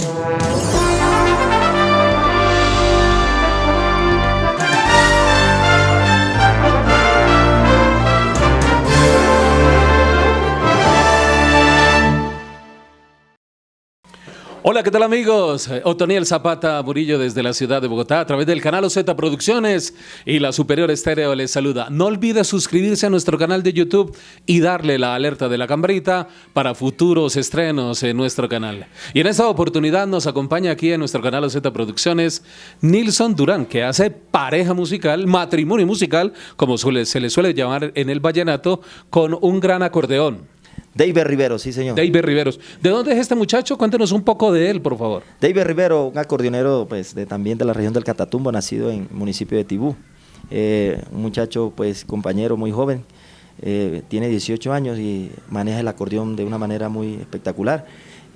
Música Hola, ¿qué tal amigos? Otoniel Zapata Murillo desde la ciudad de Bogotá a través del canal OZ Producciones y la Superior Estéreo les saluda. No olvide suscribirse a nuestro canal de YouTube y darle la alerta de la cambrita para futuros estrenos en nuestro canal. Y en esta oportunidad nos acompaña aquí en nuestro canal OZ Producciones Nilson Durán, que hace pareja musical, matrimonio musical, como se le suele llamar en el vallenato, con un gran acordeón. David Rivero, sí señor. David Riveros. ¿De dónde es este muchacho? Cuéntenos un poco de él, por favor. David Rivero, un acordeonero pues, de, también de la región del Catatumbo, nacido en el municipio de Tibú. Eh, un muchacho, pues compañero muy joven, eh, tiene 18 años y maneja el acordeón de una manera muy espectacular.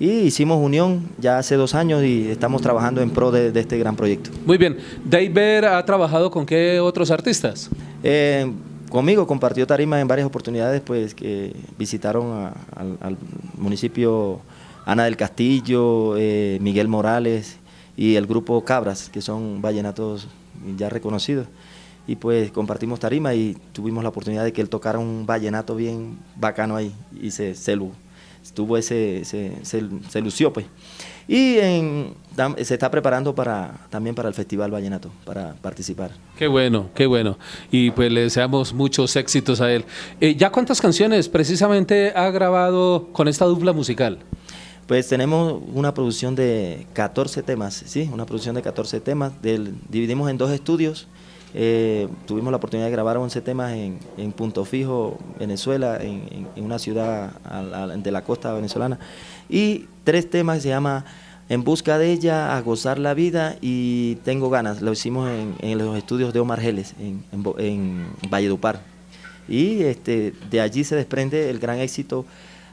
Y hicimos unión ya hace dos años y estamos trabajando en pro de, este gran proyecto. Muy bien. David ha trabajado con qué otros artistas? Eh, conmigo compartió tarima en varias oportunidades, pues que visitaron al, municipio Ana del Castillo, eh, Miguel Morales y el grupo Cabras, que son vallenatos ya reconocidos. Y pues compartimos tarima y tuvimos la oportunidad de que él tocara un vallenato bien bacano ahí y se, se, tuvo ese, se, se lució pues. Y se está preparando para también para el Festival Vallenato, para participar. Qué bueno, qué bueno. Y pues le deseamos muchos éxitos a él. Eh, ¿Ya cuántas canciones precisamente ha grabado con esta dupla musical? Pues tenemos una producción de 14 temas, ¿sí? Una producción de 14 temas. Del, dividimos en dos estudios. Eh, tuvimos la oportunidad de grabar 11 temas en, Punto Fijo, Venezuela, en, una ciudad de la costa venezolana. Y tres temas se llama En busca de ella, A gozar la vida y Tengo ganas. Lo hicimos en, los estudios de Omar Geles, en, en, Valledupar. Y este, de allí se desprende el gran éxito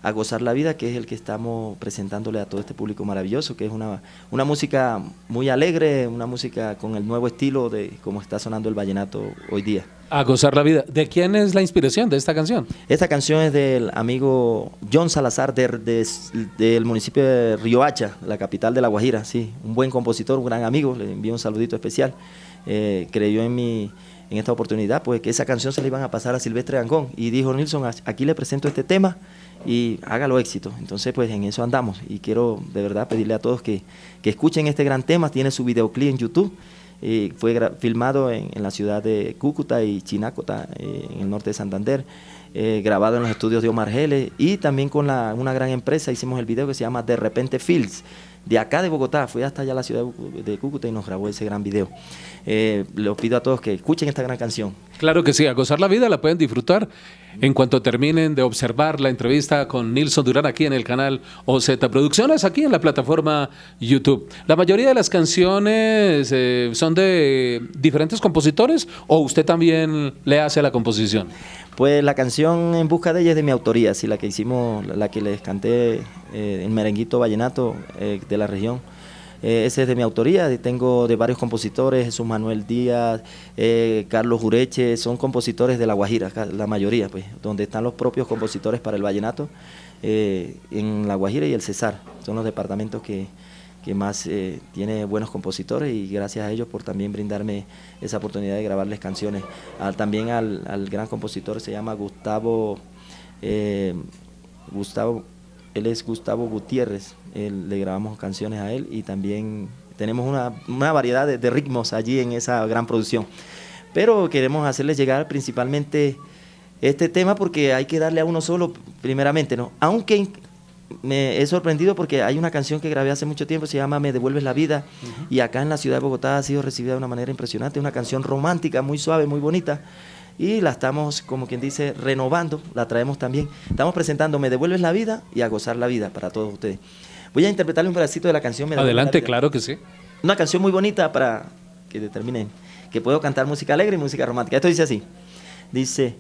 a gozar la vida, que es el que estamos presentándole a todo este público maravilloso, que es una, una música muy alegre, una música con el nuevo estilo de cómo está sonando el vallenato hoy día. A gozar la vida. ¿De quién es la inspiración de esta canción? Esta canción es del amigo John Salazar del municipio de Riohacha, la capital de La Guajira, sí, un buen compositor, un gran amigo, le envío un saludito especial. Eh, creyó en mi en esta oportunidad, pues que esa canción se le iban a pasar a Silvestre Angón y dijo Nilsson, aquí le presento este tema y hágalo éxito. Entonces, pues en eso andamos. Y quiero de verdad pedirle a todos que, escuchen este gran tema, tiene su videoclip en YouTube, eh, fue filmado en, la ciudad de Cúcuta y Chinácota, eh, en el norte de Santander, eh, grabado en los estudios de Omar Geles. Y también con una gran empresa hicimos el video que se llama De Repente Fields de acá de Bogotá, fui hasta allá a la ciudad de Cúcuta y nos grabó ese gran video. Eh, les pido a todos que escuchen esta gran canción. Claro que sí, a gozar la vida la pueden disfrutar en cuanto terminen de observar la entrevista con Nilson Durán aquí en el canal OZ Producciones, aquí en la plataforma YouTube. La mayoría de las canciones eh, son de diferentes compositores o usted también le hace la composición. Pues la canción En busca de ella es de mi autoría, sí, la que hicimos, la que les canté eh, en Merenguito Vallenato eh, de la región. Eh, ese es de mi autoría, tengo de varios compositores, Jesús Manuel Díaz, Carlos Jureche, son compositores de La Guajira, la mayoría, pues, donde están los propios compositores para el vallenato, en La Guajira y el Cesar, son los departamentos que, que más eh, tiene buenos compositores y gracias a ellos por también brindarme esa oportunidad de grabarles canciones. también al, gran compositor se llama Gustavo, eh, Gustavo, él es Gustavo Gutiérrez, le grabamos canciones a él y también tenemos una, variedad de, ritmos allí en esa gran producción. Pero queremos hacerles llegar principalmente este tema porque hay que darle a uno solo primeramente, ¿no? Aunque me he sorprendido porque hay una canción que grabé hace mucho tiempo, se llama Me devuelves la vida, y acá en la ciudad de Bogotá ha sido recibida de una manera impresionante, una canción romántica, muy suave, muy bonita, y la estamos, como quien dice, renovando, la traemos también. Estamos presentando Me devuelves la vida y a gozar la vida para todos ustedes. Voy a interpretarle un pedacito de la canción. Me Adelante, claro que sí. Una canción muy bonita para que determinen que puedo cantar música alegre y música romántica. Esto dice así, dice...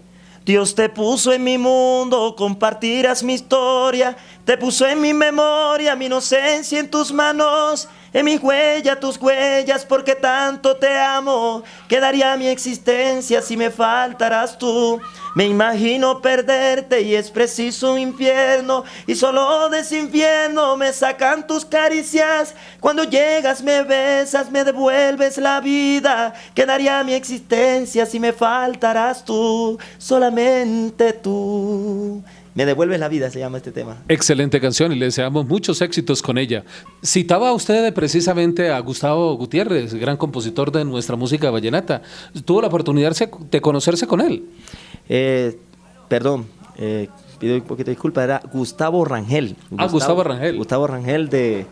Dios te puso en mi mundo, compartirás mi historia, te puso en mi memoria, mi inocencia en tus manos. En mis huellas, tus huellas, porque tanto te amo. Quedaría mi existencia si me faltaras tú. Me imagino perderte y es preciso un infierno. Y solo de ese infierno me sacan tus caricias. Cuando llegas, me besas, me devuelves la vida. Quedaría mi existencia si me faltaras tú. Solamente tú. Me devuelves la vida, se llama este tema. Excelente canción y le deseamos muchos éxitos con ella. Citaba usted precisamente a Gustavo Gutiérrez, gran compositor de nuestra música vallenata. ¿Tuvo la oportunidad de conocerse con él? Eh, perdón, eh, pido un poquito de disculpa, era Gustavo Rangel. ah, Gustavo Rangel. Gustavo Rangel de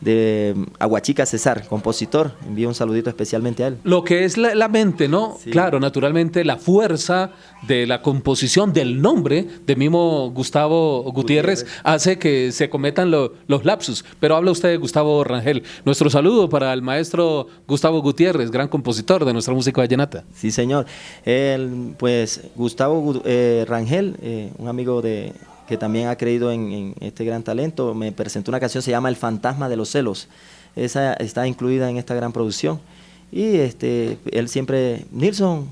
de Aguachica César, compositor. Envío un saludito especialmente a él. Lo que es la, mente, ¿no? Claro, naturalmente la fuerza de la composición del nombre de mismo Gustavo Gutiérrez, hace que se cometan los lapsus. Pero habla usted de Gustavo Rangel. Nuestro saludo para el maestro Gustavo Gutiérrez, gran compositor de nuestra música vallenata. Sí, señor. El, pues Gustavo eh, Rangel, eh, un amigo de que también ha creído en, este gran talento, me presentó una canción, se llama El fantasma de los celos. Esa está incluida en esta gran producción. Y este, él siempre, Nilsson,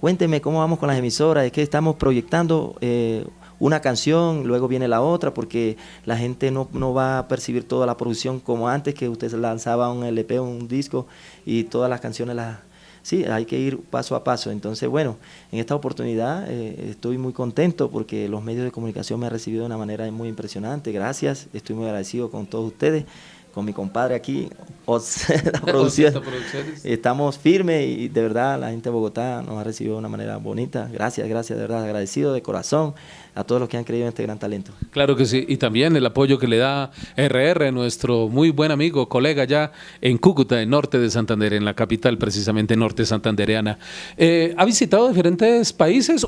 cuénteme cómo vamos con las emisoras, es que estamos proyectando eh, una canción, luego viene la otra, porque la gente no, no, va a percibir toda la producción como antes, que usted lanzaba un LP, un disco, y todas las canciones las sí, hay que ir paso a paso. Entonces, bueno, en esta oportunidad eh, estoy muy contento porque los medios de comunicación me han recibido de una manera muy impresionante. Gracias, estoy muy agradecido con todos ustedes con mi compadre aquí, Producciones. Estamos firmes y de verdad la gente de Bogotá nos ha recibido de una manera bonita. Gracias, gracias, de verdad, agradecido de corazón a todos los que han creído en este gran talento. Claro que sí, y también el apoyo que le da RR, nuestro muy buen amigo, colega ya en Cúcuta, en norte de Santander, en la capital precisamente norte santandereana. Eh, ¿Ha visitado diferentes países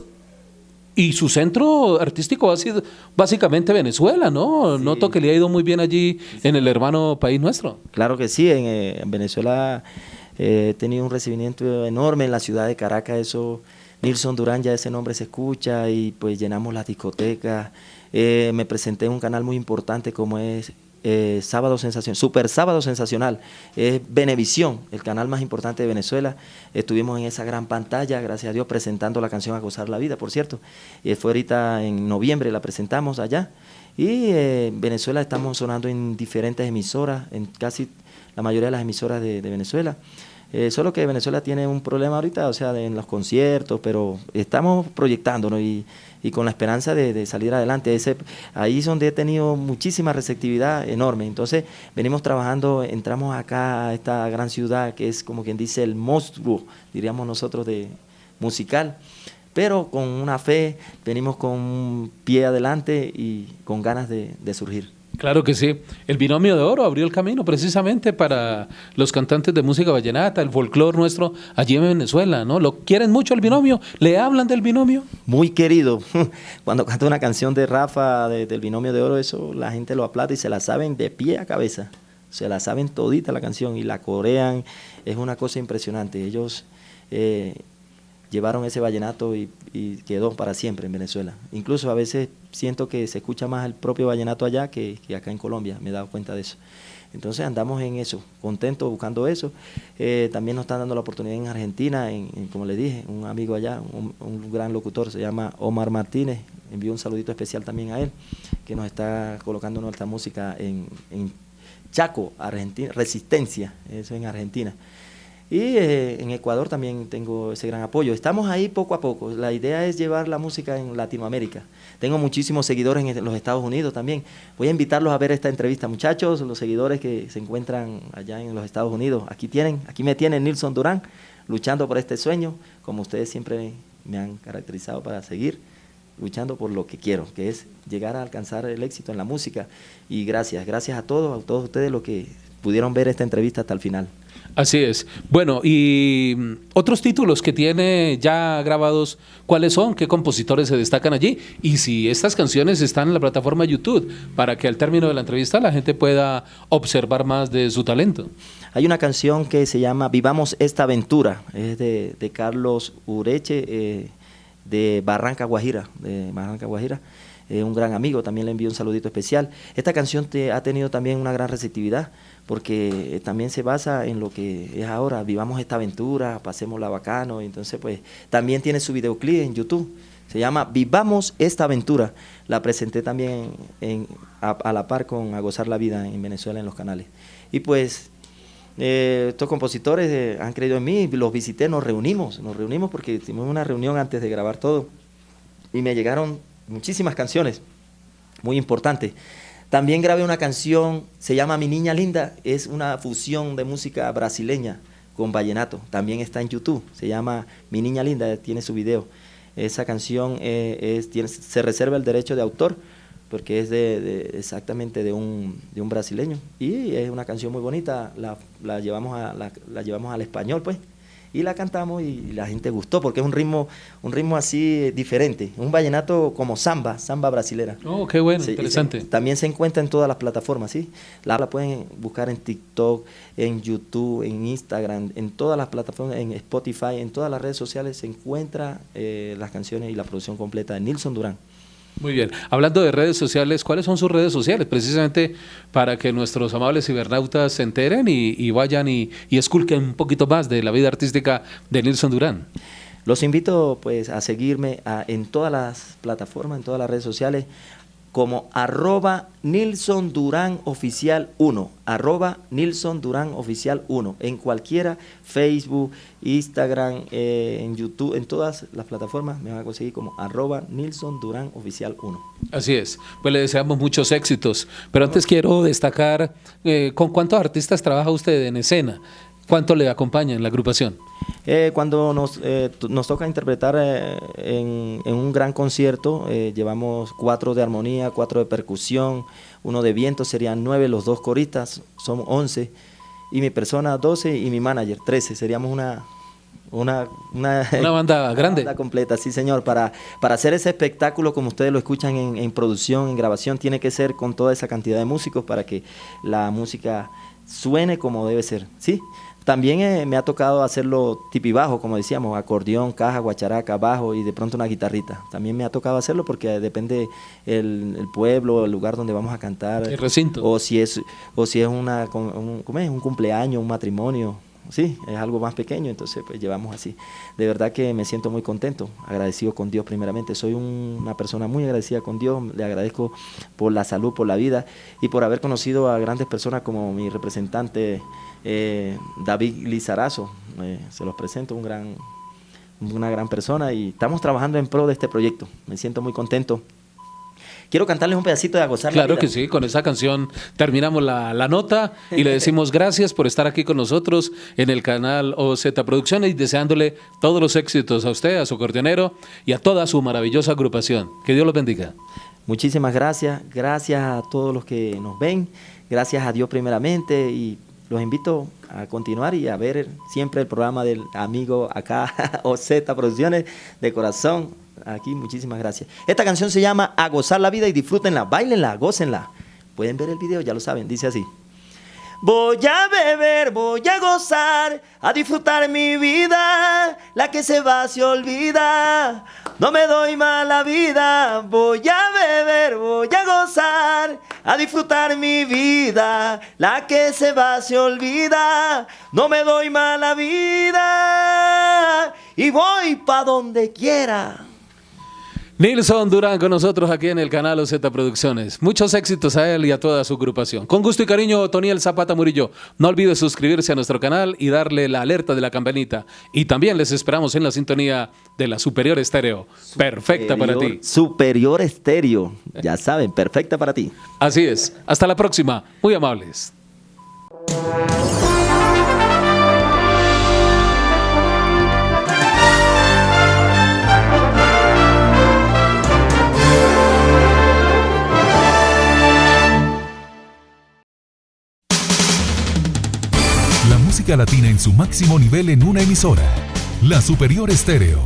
y su centro artístico ha sido básicamente Venezuela, ¿no? Noto que le ha ido muy bien allí en el hermano país nuestro. Claro que sí, en, eh, Venezuela eh, he tenido un recibimiento enorme en la ciudad de Caracas, eso, Nilson Durán, ya ese nombre se escucha y pues llenamos las discotecas. Eh, me presenté en un canal muy importante como es eh, Sábado Sensacional, Super Sábado Sensacional, es Venevisión, el canal más importante de Venezuela. Estuvimos en esa gran pantalla, gracias a Dios, presentando la canción A Gozar la Vida, por cierto. Y fue ahorita en noviembre, la presentamos allá. Y eh, en Venezuela estamos sonando en diferentes emisoras, en casi la mayoría de las emisoras de, Venezuela. Eh, solo que Venezuela tiene un problema ahorita, o sea, en los conciertos, pero estamos proyectándonos y y con la esperanza de, salir adelante. Ese, ahí es donde he tenido muchísima receptividad enorme. Entonces venimos trabajando, entramos acá a esta gran ciudad que es como quien dice el monstruo, diríamos nosotros, de musical pero con una fe, venimos con un pie adelante y con ganas de surgir. Claro que sí. El binomio de oro abrió el camino precisamente para los cantantes de música vallenata, el folclore nuestro allí en Venezuela, ¿no? ¿Lo quieren mucho el binomio? ¿Le hablan del binomio? Muy querido. Cuando canta una canción de Rafa del binomio de oro, eso la gente lo aplaude y se la saben de pie a cabeza. Se la saben todita la canción y la corean. Es una cosa impresionante. Ellos eh, llevaron ese vallenato y, quedó para siempre en Venezuela. Incluso a veces siento que se escucha más el propio vallenato allá que, acá en Colombia, me he dado cuenta de eso. Entonces andamos en eso, contentos buscando eso. Eh, también nos están dando la oportunidad en Argentina, en, como le dije, un amigo allá, un, gran locutor, se llama Omar Martínez, envío un saludito especial también a él, que nos está colocando nuestra música en, en Chaco, Argentina, Resistencia, eso en Argentina. Y eh, en Ecuador también tengo ese gran apoyo. Estamos ahí poco a poco. La idea es llevar la música en Latinoamérica. Tengo muchísimos seguidores en los Estados Unidos también. Voy a invitarlos a ver esta entrevista, muchachos, los seguidores que se encuentran allá en los Estados Unidos. Aquí tienen, aquí me tienen Nilson Durán, luchando por este sueño, como ustedes siempre me han caracterizado para seguir luchando por lo que quiero, que es llegar a alcanzar el éxito en la música. Y gracias, gracias a todos, a todos ustedes los que pudieron ver esta entrevista hasta el final. Así es. Bueno, y mm, otros títulos que tiene ya grabados, ¿cuáles son? ¿Qué compositores se destacan allí? Y si estas canciones están en la plataforma YouTube, para que al término de la entrevista la gente pueda observar más de su talento. Hay una canción que se llama Vivamos esta aventura, es de, Carlos Ureche, eh, de Barranca Guajira, de Barranca Guajira. eh, un gran amigo, también le envío un saludito especial. Esta canción te, ha tenido también una gran receptividad porque también se basa en lo que es ahora, vivamos esta aventura, pasemos la bacano, entonces pues también tiene su videoclip en YouTube. Se llama Vivamos esta aventura. La presenté también a, la par con A Gozar la Vida en Venezuela en los canales. Y pues eh, estos compositores eh, han creído en mí, los visité, nos reunimos, nos reunimos porque tuvimos una reunión antes de grabar todo y me llegaron muchísimas canciones muy importantes. También grabé una canción, se llama Mi Niña Linda, es una fusión de música brasileña con vallenato, también está en YouTube, se llama Mi Niña Linda, tiene su video. Esa canción eh, se reserva el derecho de autor porque es exactamente de un, brasileño y es una canción muy bonita, la, llevamos, a, la, llevamos al español pues y la cantamos y la gente gustó porque es un ritmo un ritmo así diferente, un vallenato como samba, samba brasilera. Oh, qué bueno, interesante. también se encuentra en todas las plataformas, ¿sí? La, la, pueden buscar en TikTok, en YouTube, en Instagram, en todas las plataformas, en Spotify, en todas las redes sociales se encuentra eh, las canciones y la producción completa de Nilson Durán. Muy bien. Hablando de redes sociales, ¿cuáles son sus redes sociales? Precisamente para que nuestros amables cibernautas se enteren y, vayan y, y, esculquen un poquito más de la vida artística de Nilson Durán. Los invito pues a seguirme en todas las plataformas, en todas las redes sociales como arroba Nilson Durán Oficial 1, arroba Nilson Durán Oficial 1, en cualquiera, Facebook, Instagram, eh, en YouTube, en todas las plataformas me van a conseguir como arroba Nilson Durán Oficial 1. Así es, pues le deseamos muchos éxitos, pero antes quiero destacar, eh, ¿con cuántos artistas trabaja usted en escena? ¿Cuánto le acompaña en la agrupación? Eh, cuando nos, eh, nos toca interpretar eh, en, en, un gran concierto, llevamos cuatro de armonía, cuatro de percusión, uno de viento, serían nueve, los dos coristas, somos once, y mi persona doce y mi manager trece, seríamos una, una, una, banda grande. Una banda completa, sí señor. Para, para hacer ese espectáculo, como ustedes lo escuchan en, en, producción, en grabación, tiene que ser con toda esa cantidad de músicos para que la música suene como debe ser, ¿sí? También eh, me ha tocado hacerlo tipibajo, como decíamos, acordeón, caja, guacharaca, bajo y de pronto una guitarrita. También me ha tocado hacerlo porque depende el, el pueblo, el lugar donde vamos a cantar. El recinto. O si es, o si es, una, un, un cumpleaños, un matrimonio. Sí, es algo más pequeño, entonces pues llevamos así. De verdad que me siento muy contento, agradecido con Dios primeramente. Soy una persona muy agradecida con Dios, le agradezco por la salud, por la vida y por haber conocido a grandes personas como mi representante eh, David Lizarazo, eh, se los presento, un gran, una gran persona y estamos trabajando en pro de este proyecto. Me siento muy contento. Quiero cantarles un pedacito de A Gozar Claro que sí, con esa canción terminamos la, la, nota y le decimos gracias por estar aquí con nosotros en el canal OZ Producciones y deseándole todos los éxitos a usted, a su coordinero y a toda su maravillosa agrupación. Que Dios los bendiga. Muchísimas gracias, gracias a todos los que nos ven, gracias a Dios primeramente y los invito a continuar y a ver siempre el programa del amigo acá, OZ Producciones, de corazón. Aquí, muchísimas gracias. Esta canción se llama A gozar la vida y disfrútenla, bailenla, gócenla. Pueden ver el video, ya lo saben, dice así. Voy a beber, voy a gozar, a disfrutar mi vida, la que se va se olvida. No me doy mala vida, voy a beber, voy a gozar, a disfrutar mi vida, la que se va se olvida. No me doy mala vida y voy pa donde quiera. Nilson Durán con nosotros aquí en el canal OZ Producciones. Muchos éxitos a él y a toda su agrupación. Con gusto y cariño, Toniel Zapata Murillo. No olvide suscribirse a nuestro canal y darle la alerta de la campanita. Y también les esperamos en la sintonía de la Superior Estéreo. perfecta para ti. Superior Estéreo. Ya saben, perfecta para ti. Así es. Hasta la próxima. Muy amables. Latina en su máximo nivel en una emisora. La Superior Estéreo.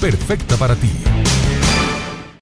Perfecta para ti.